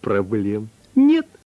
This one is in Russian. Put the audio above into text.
Проблем нет.